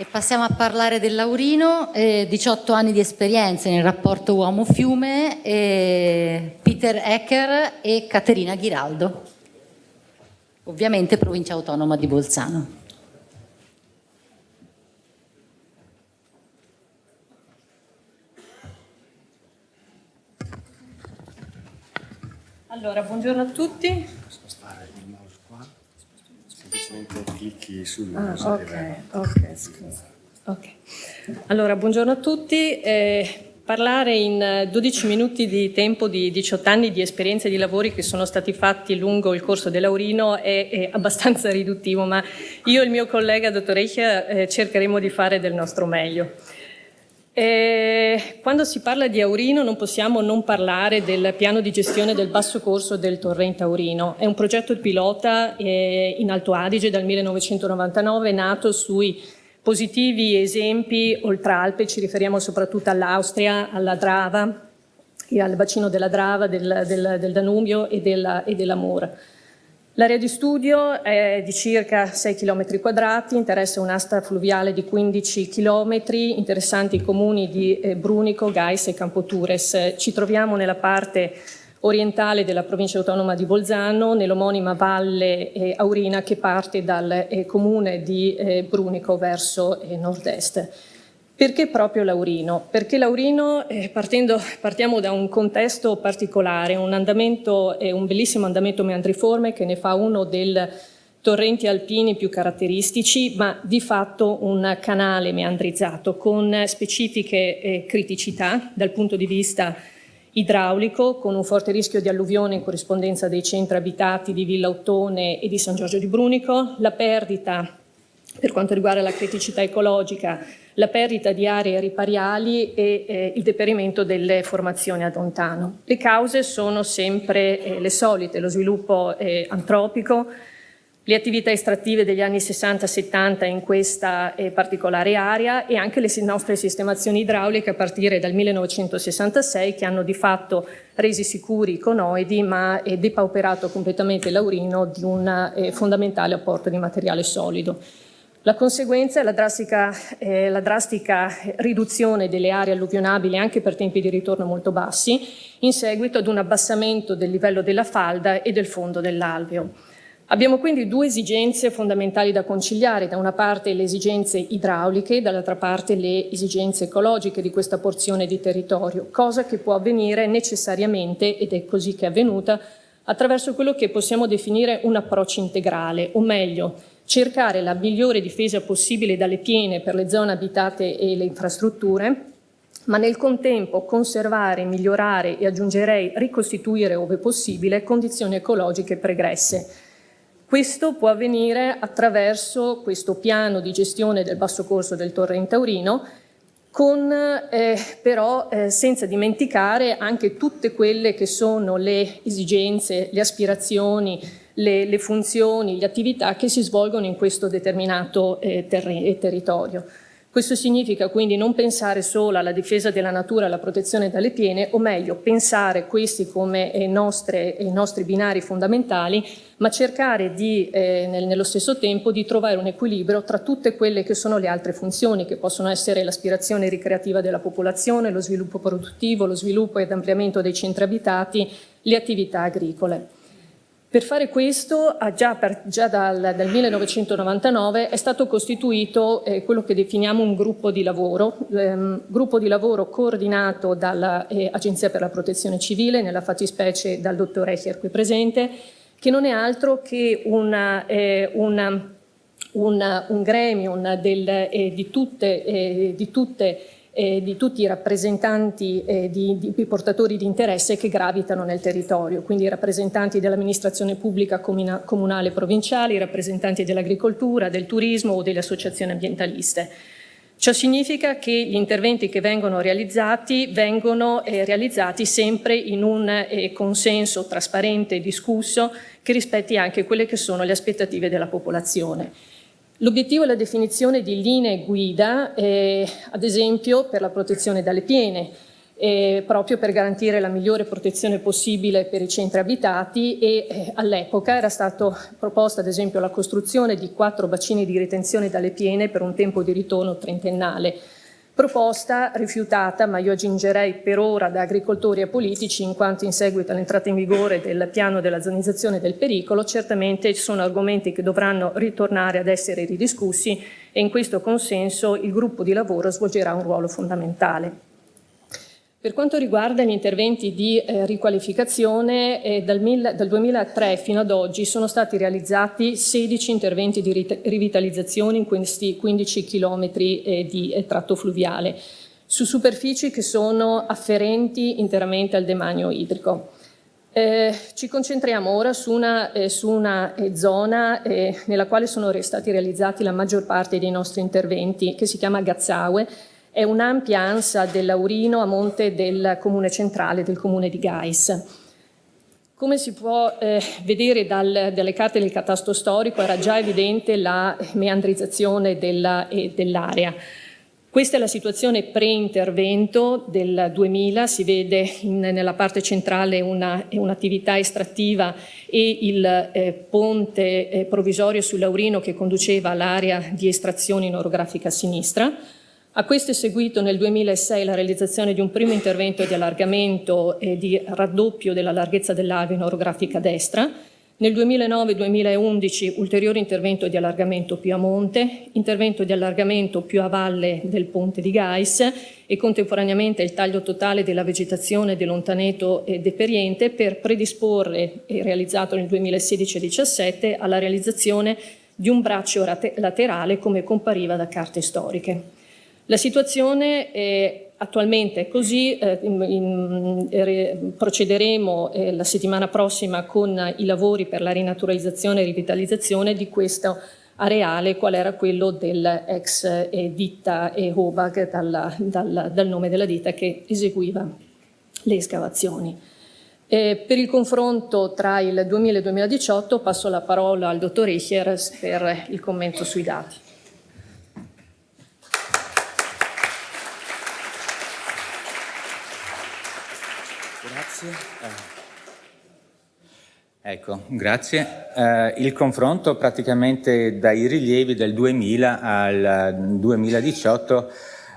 E passiamo a parlare del Laurino, eh, 18 anni di esperienza nel rapporto uomo-fiume, eh, Peter Ecker e Caterina Ghiraldo, ovviamente provincia autonoma di Bolzano. Allora, buongiorno a tutti. Spostare il mouse qua, semplicemente clicchi sul Ah, ok, ok, scusa. Ok. Allora, buongiorno a tutti. Eh, parlare in 12 minuti di tempo di 18 anni di esperienze di lavori che sono stati fatti lungo il corso dell'Aurino è, è abbastanza riduttivo, ma io e il mio collega, dottor Eichia, eh, cercheremo di fare del nostro meglio. Eh, quando si parla di Aurino non possiamo non parlare del piano di gestione del basso corso del torrente Aurino. È un progetto pilota eh, in Alto Adige dal 1999 nato sui positivi esempi oltre Alpe, ci riferiamo soprattutto all'Austria, alla Drava, al bacino della Drava, del, del, del Danubio e della, e della Mura. L'area di studio è di circa 6 km quadrati, interessa un'asta fluviale di 15 km, interessanti i comuni di eh, Brunico, Gais e Campotures. Ci troviamo nella parte orientale della provincia autonoma di Bolzano, nell'omonima valle eh, Aurina che parte dal eh, comune di Brunico verso nord-est. Perché proprio Laurino? Perché Laurino, eh, partendo, partiamo da un contesto particolare, un, andamento, eh, un bellissimo andamento meandriforme che ne fa uno dei torrenti alpini più caratteristici, ma di fatto un canale meandrizzato con specifiche eh, criticità dal punto di vista idraulico, con un forte rischio di alluvione in corrispondenza dei centri abitati di Villa Ottone e di San Giorgio di Brunico, la perdita per quanto riguarda la criticità ecologica, la perdita di aree ripariali e eh, il deperimento delle formazioni ad lontano. Le cause sono sempre eh, le solite, lo sviluppo eh, antropico, le attività estrattive degli anni 60-70 in questa eh, particolare area e anche le nostre sistemazioni idrauliche a partire dal 1966 che hanno di fatto resi sicuri i conoidi ma eh, depauperato completamente l'aurino di un eh, fondamentale apporto di materiale solido. La conseguenza è la drastica, eh, la drastica, riduzione delle aree alluvionabili anche per tempi di ritorno molto bassi in seguito ad un abbassamento del livello della falda e del fondo dell'alveo. Abbiamo quindi due esigenze fondamentali da conciliare, da una parte le esigenze idrauliche, dall'altra parte le esigenze ecologiche di questa porzione di territorio, cosa che può avvenire necessariamente, ed è così che è avvenuta, attraverso quello che possiamo definire un approccio integrale, o meglio, cercare la migliore difesa possibile dalle piene per le zone abitate e le infrastrutture, ma nel contempo conservare, migliorare e aggiungerei ricostituire ove possibile condizioni ecologiche pregresse. Questo può avvenire attraverso questo piano di gestione del basso corso del torrente Taurino, con, eh, però eh, senza dimenticare anche tutte quelle che sono le esigenze, le aspirazioni, le, le funzioni, le attività che si svolgono in questo determinato eh, ter territorio. Questo significa quindi non pensare solo alla difesa della natura e alla protezione dalle piene, o meglio, pensare questi come eh, nostre, i nostri binari fondamentali, ma cercare di, eh, nel, nello stesso tempo di trovare un equilibrio tra tutte quelle che sono le altre funzioni, che possono essere l'aspirazione ricreativa della popolazione, lo sviluppo produttivo, lo sviluppo ed ampliamento dei centri abitati, le attività agricole. Per fare questo, già, per, già dal, dal, 1999 è stato costituito eh, quello che definiamo un gruppo di lavoro, ehm, gruppo di lavoro coordinato dall'Agenzia eh, per la Protezione Civile, nella fattispecie dal dottor Echer qui presente, che non è altro che una, eh, una, una, un gremio del, eh, di tutte, eh, di tutte eh, di tutti i rappresentanti eh, di, di, portatori di interesse che gravitano nel territorio, quindi i rappresentanti dell'amministrazione pubblica comunale e provinciale, i rappresentanti dell'agricoltura, del turismo o delle associazioni ambientaliste. Ciò significa che gli interventi che vengono realizzati vengono eh, realizzati sempre in un eh, consenso trasparente e discusso che rispetti anche quelle che sono le aspettative della popolazione. L'obiettivo è la definizione di linee guida, eh, ad esempio per la protezione dalle piene, eh, proprio per garantire la migliore protezione possibile per i centri abitati e eh, all'epoca era stata proposta ad esempio la costruzione di quattro bacini di ritenzione dalle piene per un tempo di ritorno trentennale proposta rifiutata, ma io aggiungerei per ora da agricoltori e politici, in quanto in seguito all'entrata in vigore del piano della zonizzazione del pericolo, certamente ci sono argomenti che dovranno ritornare ad essere ridiscussi e in questo consenso il gruppo di lavoro svolgerà un ruolo fondamentale. Per quanto riguarda gli interventi di eh, riqualificazione, eh, dal, dal, 2003 fino ad oggi sono stati realizzati 16 interventi di rivitalizzazione in questi 15 km eh, di eh, tratto fluviale, su superfici che sono afferenti interamente al demanio idrico. Eh, ci concentriamo ora su una, eh, su una eh, zona eh, nella quale sono stati realizzati la maggior parte dei nostri interventi, che si chiama Gazzaue, è un'ampia ansa del Laurino a monte del comune centrale del comune di Gais. Come si può eh, vedere dal, dalle carte del catasto storico era già evidente la meandrizzazione dell'area. Dell Questa è la situazione pre-intervento del 2000, si vede in, nella parte centrale un'attività un estrattiva e il eh, ponte eh, provvisorio sul Laurino che conduceva all'area di estrazione in orografica a sinistra. A questo è seguito nel 2006 la realizzazione di un primo intervento di allargamento e di raddoppio della larghezza dell'alveo in orografica destra, nel 2009-2011 ulteriore intervento di allargamento più a monte, intervento di allargamento più a valle del ponte di Gais e contemporaneamente il taglio totale della vegetazione dell'Ontaneto e Deperiente per predisporre, e realizzato nel 2016-17, alla realizzazione di un braccio laterale come compariva da carte storiche. La situazione è attualmente è così, eh, in, in, re, procederemo eh, la settimana prossima con i lavori per la rinaturalizzazione e rivitalizzazione di questo areale, qual era quello dell'ex eh, ditta e Hobag dal, dal, dal, nome della ditta che eseguiva le escavazioni. Eh, per il confronto tra il 2000 e il 2018 passo la parola al dottor Eicher per il commento sui dati. Grazie. Eh. Ecco, grazie. Eh, il confronto praticamente dai rilievi del 2000 al 2018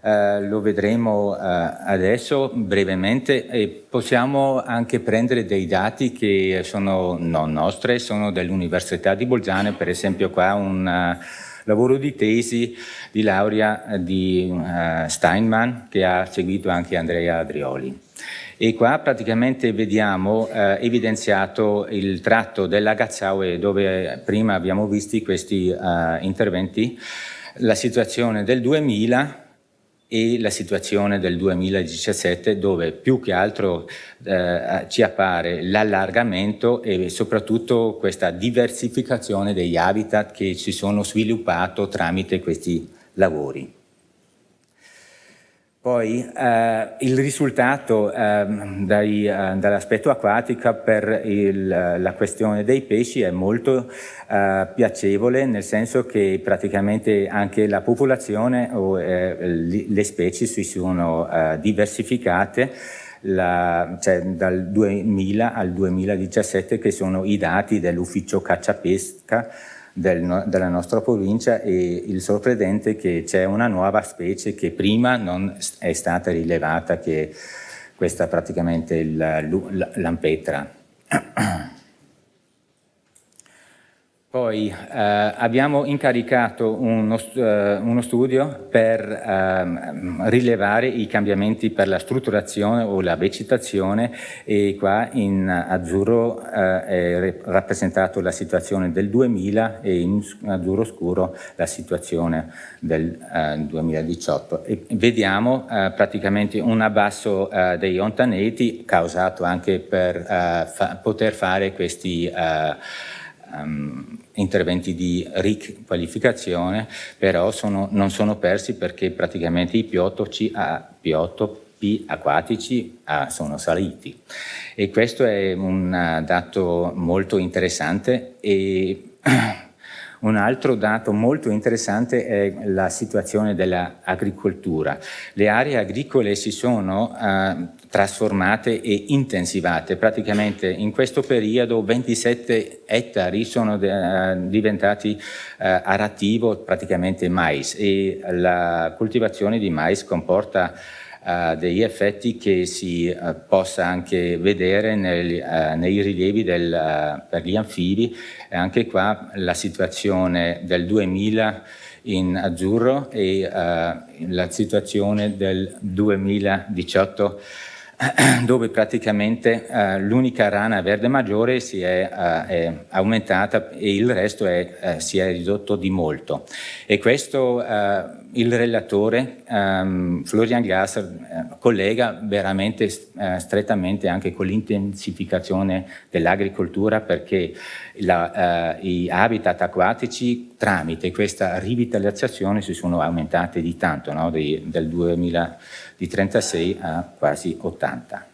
eh, lo vedremo eh, adesso brevemente e possiamo anche prendere dei dati che sono non nostri, sono dell'Università di Bolzano, per esempio qua un uh, lavoro di tesi di laurea di uh, Steinman che ha seguito anche Andrea Adrioli. E qua praticamente vediamo eh, evidenziato il tratto della Gazzaue dove prima abbiamo visto questi eh, interventi, la situazione del 2000 e la situazione del 2017 dove più che altro eh, ci appare l'allargamento e soprattutto questa diversificazione degli habitat che si sono sviluppati tramite questi lavori. Poi eh, il risultato eh, eh, dall'aspetto acquatico per il, la questione dei pesci è molto eh, piacevole nel senso che praticamente anche la popolazione o eh, le specie si sono eh, diversificate. La, cioè, dal 2000 al 2017 che sono i dati dell'ufficio caccia-pesca del, della nostra provincia e il sorprendente è che c'è una nuova specie che prima non è stata rilevata, che questa è praticamente l'ampetra. Poi eh, abbiamo incaricato uno, eh, uno studio per eh, rilevare i cambiamenti per la strutturazione o la vegetazione e qua in azzurro eh, è rappresentato la situazione del 2000 e in azzurro scuro la situazione del 2018. Eh, e vediamo eh, praticamente un abbasso dei ontaneti causato anche per fa poter fare questi um, interventi di riqualificazione, però sono, non sono persi perché praticamente i biotopi, biotopi acquatici ah, sono saliti. E questo è un dato molto interessante e Un altro dato molto interessante è la situazione dell'agricoltura. Le aree agricole si sono eh, trasformate e intensivate. Praticamente in questo periodo 27 ettari sono eh, diventati eh, arativo praticamente mais e la coltivazione di mais comporta Degli effetti che si uh, possa anche vedere nel, uh, nei rilievi del, per gli anfibi. E anche qua la situazione del 2000 in azzurro e la situazione del 2018 dove praticamente uh, l'unica rana verde maggiore si è, uh, è, aumentata e il resto è, uh, si è ridotto di molto. E questo il relatore um, Florian Gasser collega veramente strettamente anche con l'intensificazione dell'agricoltura perché la, i habitat acquatici tramite questa rivitalizzazione si sono aumentati di tanto no? di, del 2000 di 36 a quasi 80.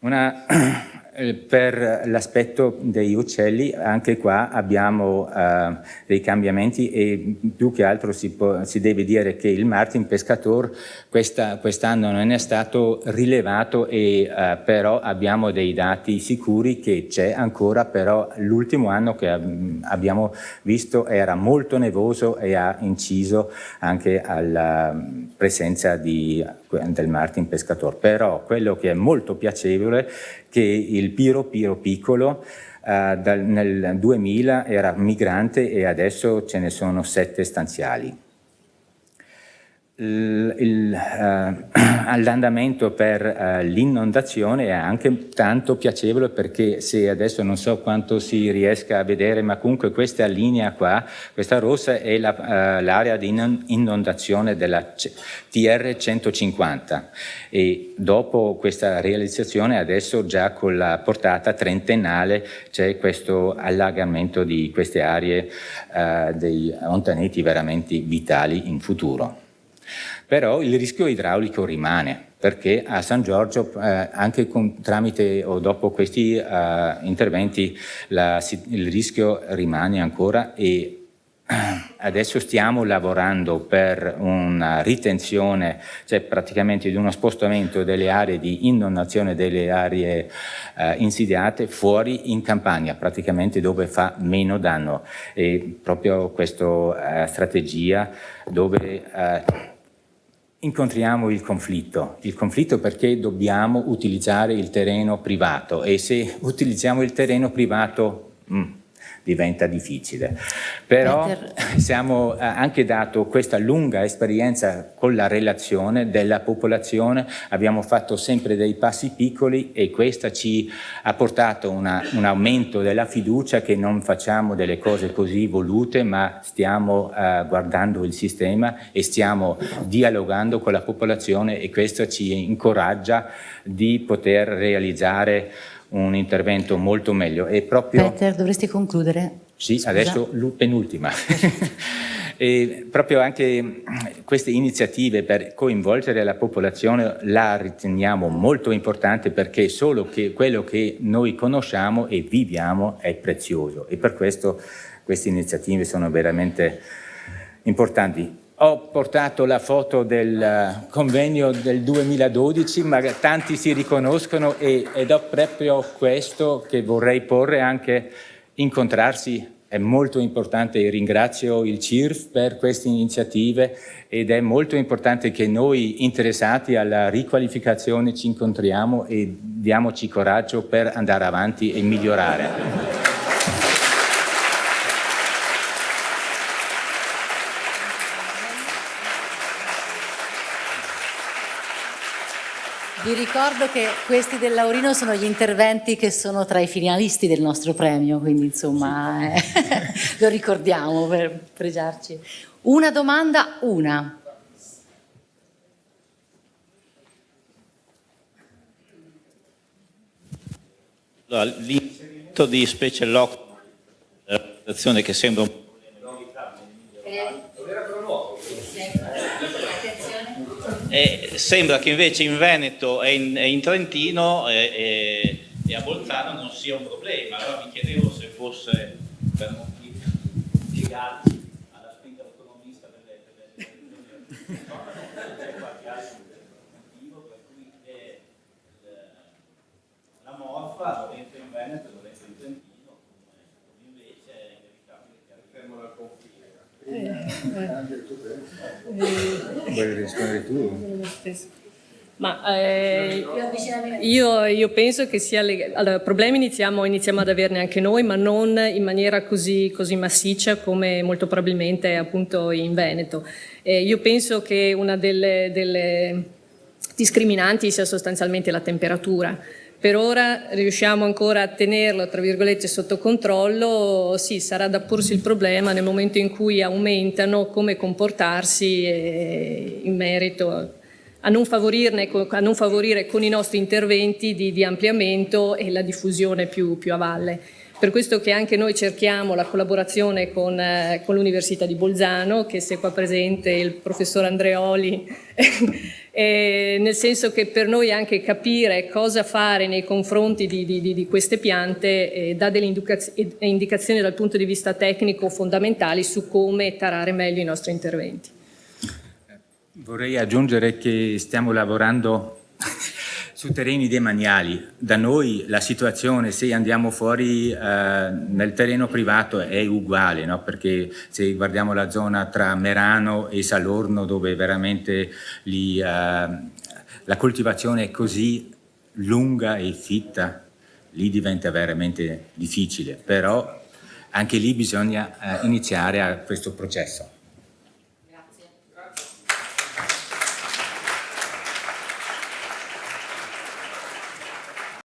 Una per l'aspetto degli uccelli anche qua abbiamo uh, dei cambiamenti e più che altro si, può, si deve dire che il Martin Pescator quest'anno quest non è stato rilevato e uh, però abbiamo dei dati sicuri che c'è ancora però l'ultimo anno che abbiamo visto era molto nevoso e ha inciso anche alla presenza di, del Martin Pescator. Però quello che è molto piacevole che il Piro Piro piccolo eh, dal, nel 2000 era migrante e adesso ce ne sono sette stanziali l'andamento per uh, l'inondazione è anche tanto piacevole perché se adesso non so quanto si riesca a vedere ma comunque questa linea qua, questa rossa è l'area uh, di inondazione della TR 150 e dopo questa realizzazione adesso già con la portata trentennale c'è questo allagamento di queste aree dei ontaneti veramente vitali in futuro però il rischio idraulico rimane perché a San Giorgio eh, anche con, tramite o dopo questi eh, interventi la, il rischio rimane ancora e adesso stiamo lavorando per una ritenzione, cioè praticamente di uno spostamento delle aree di inondazione delle aree eh, insidiate fuori in campagna, praticamente dove fa meno danno. E proprio questa eh, strategia dove eh, incontriamo il conflitto, il conflitto perché dobbiamo utilizzare il terreno privato e se utilizziamo il terreno privato mm, diventa difficile. Però siamo eh, anche dato questa lunga esperienza con la relazione della popolazione, abbiamo fatto sempre dei passi piccoli e questo ci ha portato una, un aumento della fiducia che non facciamo delle cose così volute ma stiamo uh, guardando il sistema e stiamo dialogando con la popolazione e questo ci incoraggia di poter realizzare un intervento molto meglio. E proprio... Peter, dovresti concludere. Sì, Scusa. adesso penultima. e proprio anche queste iniziative per coinvolgere la popolazione la riteniamo molto importante perché solo che quello che noi conosciamo e viviamo è prezioso e per questo queste iniziative sono veramente importanti ho portato la foto del eh, convegno del 2012, ma tanti si riconoscono e, ed ho proprio questo che vorrei porre anche incontrarsi è molto importante ringrazio il CIRF per queste iniziative ed è molto importante che noi interessati alla riqualificazione ci incontriamo e diamoci coraggio per andare avanti e migliorare. Vi ricordo che questi del Laurino sono gli interventi che sono tra i finalisti del nostro premio, quindi insomma sì. eh, lo ricordiamo per pregiarci. Una domanda, una. Allora, l'inserimento di specie lock, che sembra un E sembra che invece in Veneto e in, e in Trentino e, e, a Bolzano non sia un problema, allora mi chiedevo se fosse per motivi legati alla spinta autonomista delle, delle, delle, c'è qualche altro motivo per cui la morfa dentro in Veneto e dentro in Trentino, come invece è inevitabile che fermo al confine. Vuoi rispondere tu? Ma eh, io, io, penso che sia allora, problemi iniziamo, iniziamo, ad averne anche noi, ma non in maniera così, così massiccia come molto probabilmente appunto in Veneto. Eh, io penso che una delle, delle discriminanti sia sostanzialmente la temperatura. Per ora riusciamo ancora a tenerlo, tra virgolette, sotto controllo, sì, sarà da porsi il problema nel momento in cui aumentano come comportarsi eh, in merito a non, a non, favorire con i nostri interventi di, di ampliamento e la diffusione più, più, a valle. Per questo che anche noi cerchiamo la collaborazione con, eh, con l'Università di Bolzano, che se qua presente il professor Andreoli, eh, nel senso che per noi anche capire cosa fare nei confronti di, di, di queste piante eh, dà delle indicazioni dal punto di vista tecnico fondamentali su come tarare meglio i nostri interventi. Vorrei aggiungere che stiamo lavorando su terreni demaniali. Da noi la situazione, se andiamo fuori eh, nel terreno privato, è uguale, no? perché se guardiamo la zona tra Merano e Salorno, dove veramente lì, eh, la coltivazione è così lunga e fitta, lì diventa veramente difficile, però anche lì bisogna eh, iniziare a questo processo.